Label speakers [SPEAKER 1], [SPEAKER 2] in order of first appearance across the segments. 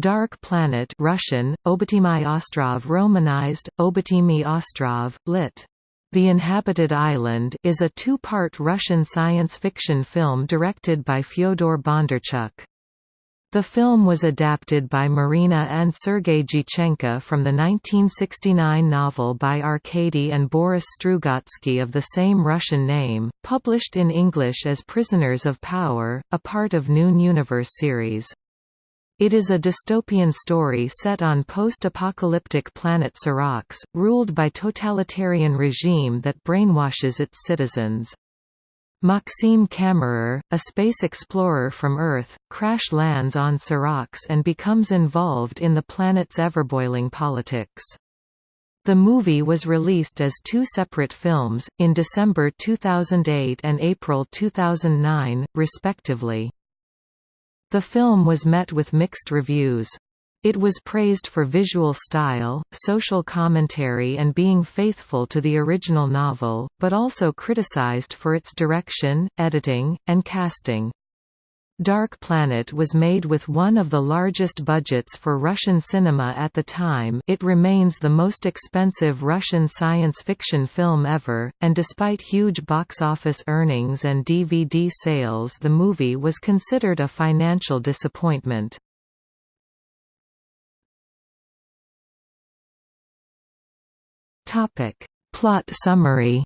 [SPEAKER 1] Dark Planet Russian, Obytimy Ostrov Romanized, Obytimy Ostrov, lit. The Inhabited Island is a two-part Russian science fiction film directed by Fyodor Bondarchuk. The film was adapted by Marina and Sergei Dyachenko from the 1969 novel by Arkady and Boris Strugatsky of the same Russian name, published in English as Prisoners of Power, a part of Noon Universe series. It is a dystopian story set on post-apocalyptic planet Saraksh, ruled by totalitarian regime that brainwashes its citizens. Maxime Kammerer, a space explorer from Earth, crash lands on Saraksh and becomes involved in the planet's everboiling politics. The movie was released as two separate films, in December 2008 and April 2009, respectively. The film was met with mixed reviews. It was praised for visual style, social commentary and being faithful to the original novel, but also criticized for its direction, editing, and casting. Dark Planet was made with one of the largest budgets for Russian cinema at the time it remains the most expensive Russian science fiction film ever, and despite huge box office earnings and DVD sales the movie was considered a financial disappointment. Plot summary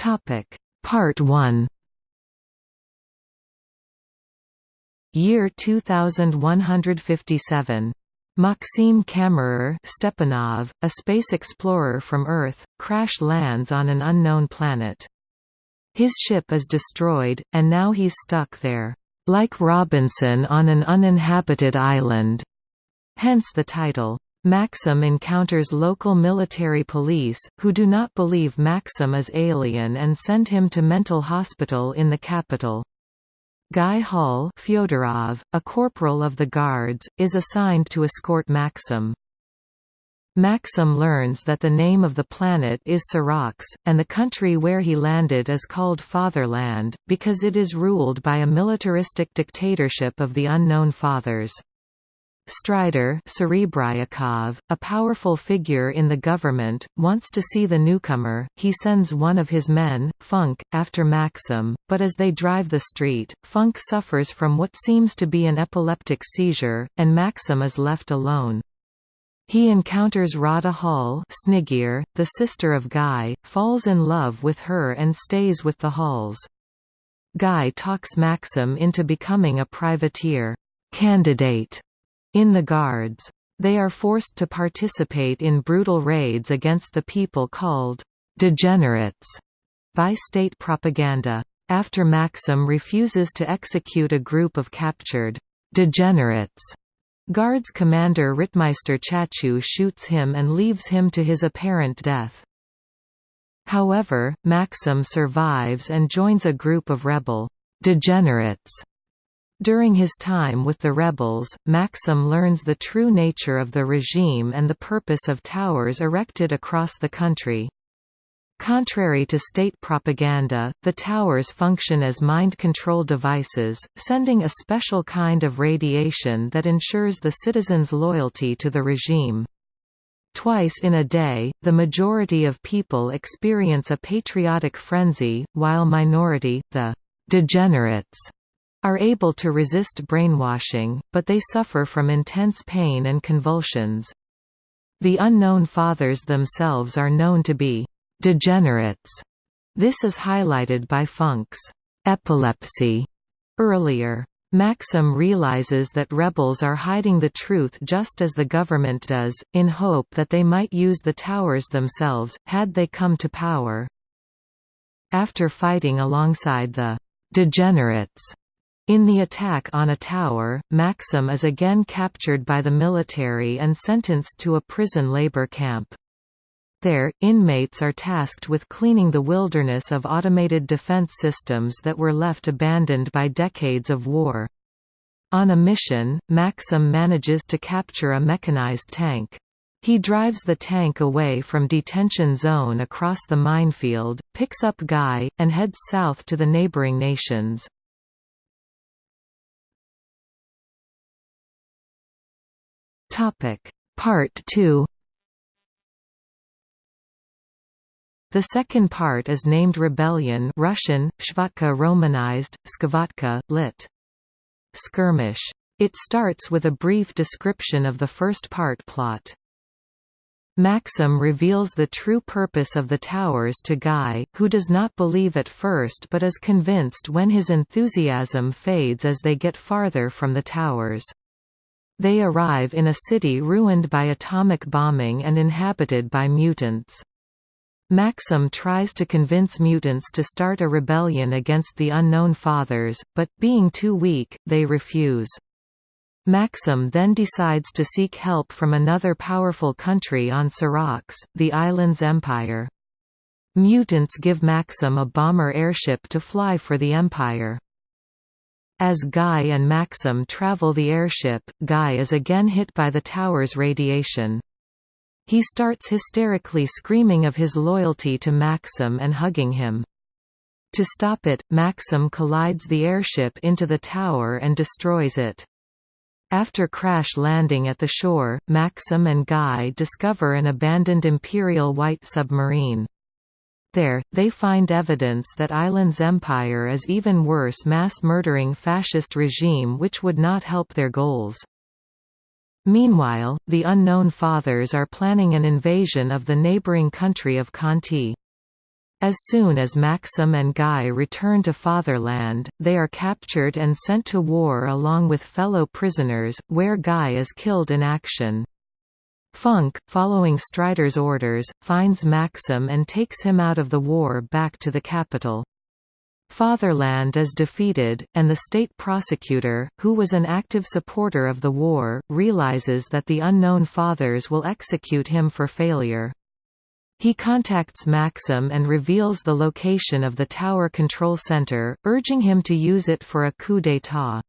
[SPEAKER 1] Topic Part 1 Year 2157 Maxim Kammerer Stepanov, a space explorer from Earth, crash lands on an unknown planet. His ship is destroyed, and now he's stuck there, like Robinson on an uninhabited island. Hence the title. Maxim encounters local military police, who do not believe Maxim is alien and send him to mental hospital in the capital. Guy Hall Fyodorov, a corporal of the Guards, is assigned to escort Maxim. Maxim learns that the name of the planet is Saraksh, and the country where he landed is called Fatherland, because it is ruled by a militaristic dictatorship of the Unknown Fathers. Strider Serebryakov, a powerful figure in the government, wants to see the newcomer. He sends one of his men, Funk, after Maxim, but as they drive the street, Funk suffers from what seems to be an epileptic seizure, and Maxim is left alone. He encounters Rada Hall Snigir, the sister of Guy, falls in love with her and stays with the Halls. Guy talks Maxim into becoming a privateer candidate in the Guards. They are forced to participate in brutal raids against the people called degenerates by state propaganda. After Maxim refuses to execute a group of captured degenerates, Guards commander Rittmeister Chachu shoots him and leaves him to his apparent death. However, Maxim survives and joins a group of rebel degenerates during his time with the rebels, Maxim learns the true nature of the regime and the purpose of towers erected across the country. Contrary to state propaganda, the towers function as mind control devices, sending a special kind of radiation that ensures the citizens' loyalty to the regime. Twice in a day, the majority of people experience a patriotic frenzy, while minority, the degenerates, are able to resist brainwashing, but they suffer from intense pain and convulsions. The unknown fathers themselves are known to be degenerates. This is highlighted by Funk's epilepsy earlier. Maxim realizes that rebels are hiding the truth just as the government does, in hope that they might use the towers themselves, had they come to power. After fighting alongside the degenerates, in the attack on a tower, Maxim is again captured by the military and sentenced to a prison labor camp. There, inmates are tasked with cleaning the wilderness of automated defense systems that were left abandoned by decades of war. On a mission, Maxim manages to capture a mechanized tank. He drives the tank away from detention zone across the minefield, picks up Guy, and heads south to the neighboring nations. Part 2 The second part is named Rebellion Russian, Shvatka Romanized, Skavatka, lit. Skirmish. It starts with a brief description of the first part plot. Maxim reveals the true purpose of the towers to Guy, who does not believe at first but is convinced when his enthusiasm fades as they get farther from the towers. They arrive in a city ruined by atomic bombing and inhabited by mutants. Maxim tries to convince mutants to start a rebellion against the Unknown Fathers, but, being too weak, they refuse. Maxim then decides to seek help from another powerful country on Saraksh, the island's empire. Mutants give Maxim a bomber airship to fly for the Empire. As Guy and Maxim travel the airship, Guy is again hit by the tower's radiation. He starts hysterically screaming of his loyalty to Maxim and hugging him. To stop it, Maxim collides the airship into the tower and destroys it. After crash landing at the shore, Maxim and Guy discover an abandoned Imperial White submarine. There, they find evidence that Island's empire is even worse mass-murdering fascist regime which would not help their goals. Meanwhile, the Unknown Fathers are planning an invasion of the neighboring country of Khanti. As soon as Maxim and Guy return to Fatherland, they are captured and sent to war along with fellow prisoners, where Guy is killed in action. Funk, following Strider's orders, finds Maxim and takes him out of the war back to the capital. Fatherland is defeated, and the state prosecutor, who was an active supporter of the war, realizes that the Unknown Fathers will execute him for failure. He contacts Maxim and reveals the location of the tower control center, urging him to use it for a coup d'état.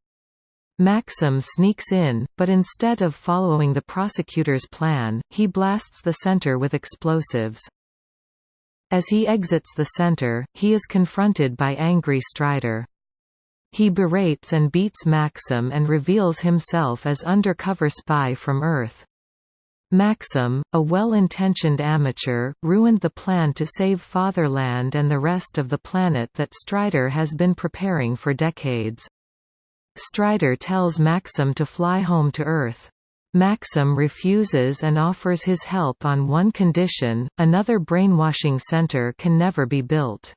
[SPEAKER 1] Maxim sneaks in, but instead of following the prosecutor's plan, he blasts the center with explosives. As he exits the center, he is confronted by angry Strider. He berates and beats Maxim and reveals himself as undercover spy from Earth. Maxim, a well-intentioned amateur, ruined the plan to save Fatherland and the rest of the planet that Strider has been preparing for decades. Strider tells Maxim to fly home to Earth. Maxim refuses and offers his help on one condition, another brainwashing center can never be built.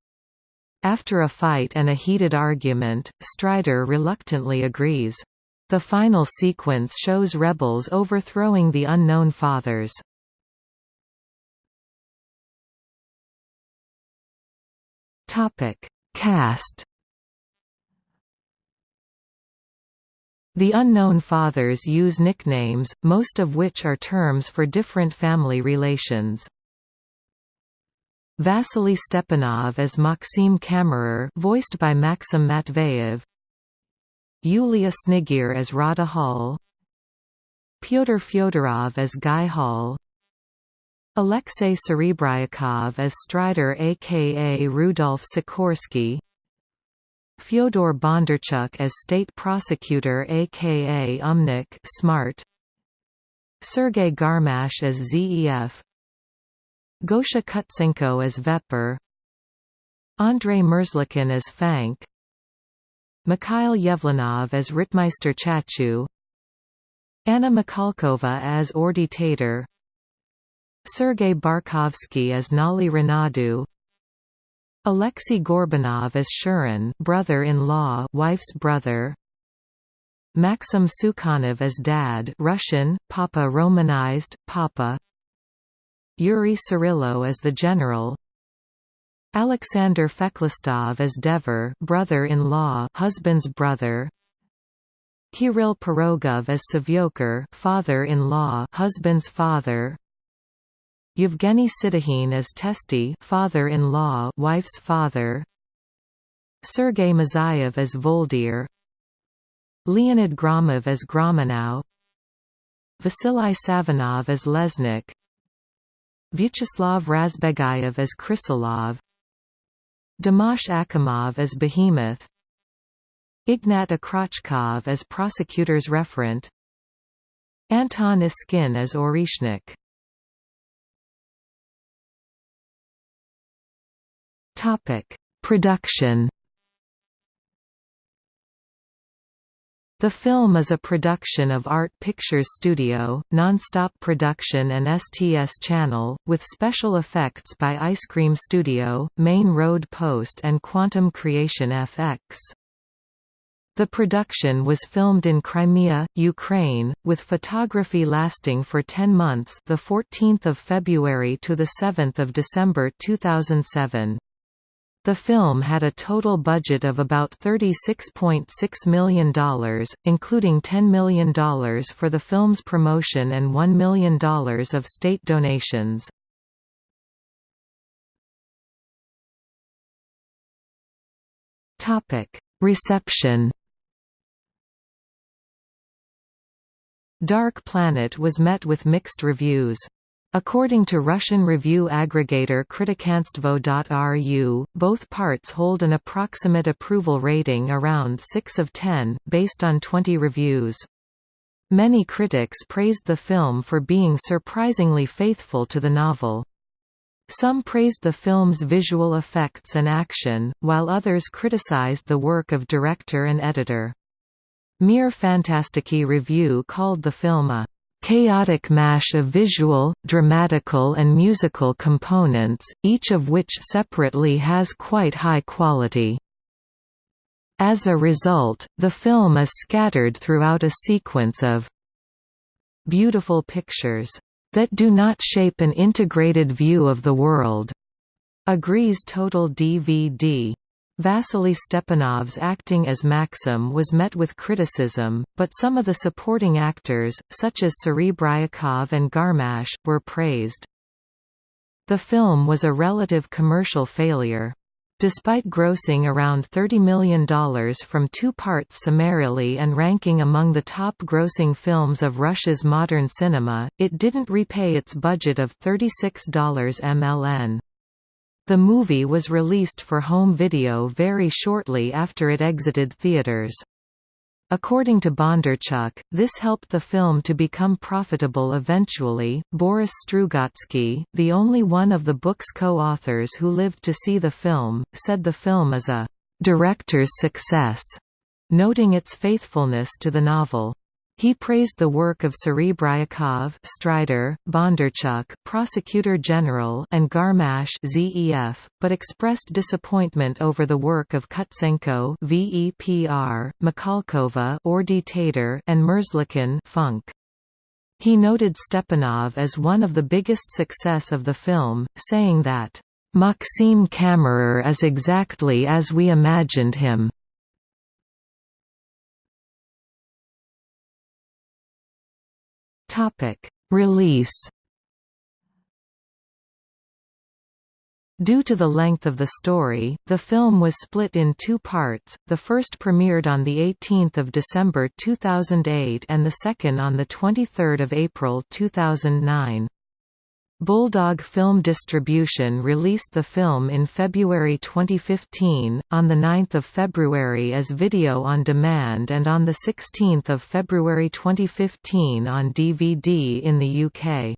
[SPEAKER 1] After a fight and a heated argument, Strider reluctantly agrees. The final sequence shows rebels overthrowing the Unknown Fathers. Cast The Unknown Fathers use nicknames, most of which are terms for different family relations. Vasily Stepanov as Maxim Kammerer voiced by Maxim Matveyev. Yulia Snigir as Rada Hall. Pyotr Fyodorov as Guy Hall. Alexei Serebryakov as Strider aka Rudolf Sikorsky Fyodor Bondarchuk as State Prosecutor aka Umnik Smart. Sergei Garmash as ZEF Gosha Kutsenko as Vepper Andrei Merzlikin as Fank. Mikhail Yevlanov as Ritmeister Chachu. Anna Mikhalkova as Ordi Tater. Sergei Barkovsky as Nali Renadu Alexei Gorbunov as Shurin brother-in-law wife's brother. Maxim Sukhanov as Dad Russian, Papa Romanized, Papa. Yuri Tsurilo as the General. Alexander Feklistov as Dever brother-in-law husband's brother. Kirill Pirogov as Savyokar father-in-law husband's father Yevgeny Sidikhin as Testy father-in-law wife's father. Sergei Mazayev as Voldir. Leonid Gromov as Gromanow Vasily Savinov as Lesnik. Vyacheslav Razbegayev as Krysilov. Dimash Akhimov as Behemoth. Ignat Akrachkov as prosecutor's referent. Anton Iskin as Orishnik Production The film is a production of Art Pictures Studio, Nonstop Production and STS Channel, with special effects by Ice Cream Studio, Main Road Post and Quantum Creation FX. The production was filmed in Crimea, Ukraine, with photography lasting for 10 months, the 14th of February to the 7th of December 2007. The film had a total budget of about $36.6 million, including $10 million for the film's promotion and $1 million of state donations. Reception Dark Planet was met with mixed reviews. According to Russian review aggregator Kritikanstvo.ru, both parts hold an approximate approval rating around 6 of 10, based on 20 reviews. Many critics praised the film for being surprisingly faithful to the novel. Some praised the film's visual effects and action, while others criticized the work of director and editor. Mir Fantastiki Review called the film a chaotic mash of visual, dramatical and musical components, each of which separately has quite high quality. As a result, the film is scattered throughout a sequence of beautiful pictures that do not shape an integrated view of the world, agrees Total DVD. Vasily Stepanov's acting as Maxim was met with criticism, but some of the supporting actors, such as Serebryakov and Garmash, were praised. The film was a relative commercial failure. Despite grossing around $30 million from two parts summarily and ranking among the top grossing films of Russia's modern cinema, it didn't repay its budget of $36 MLN. The movie was released for home video very shortly after it exited theaters. According to Bondarchuk, this helped the film to become profitable eventually. Boris Strugatsky, the only one of the book's co-authors who lived to see the film, said the film is a director's success, noting its faithfulness to the novel. He praised the work of Serebryakov, Strider, Bondarchuk, Prosecutor General, and Garmash (ZEF), but expressed disappointment over the work of Kutsenko (VEPR), Mikhalkova (Ordi Tater), and Merzlikin (Funk). He noted Stepanov as one of the biggest success of the film, saying that Maxim Kammerer is exactly as we imagined him. Topic: Release. Due to the length of the story, the film was split in two parts, the first premiered on 18 December 2008 and the second on 23 April 2009. Bulldog Film Distribution released the film in February 2015, on 9 February as video on demand and on 16 February 2015 on DVD in the UK.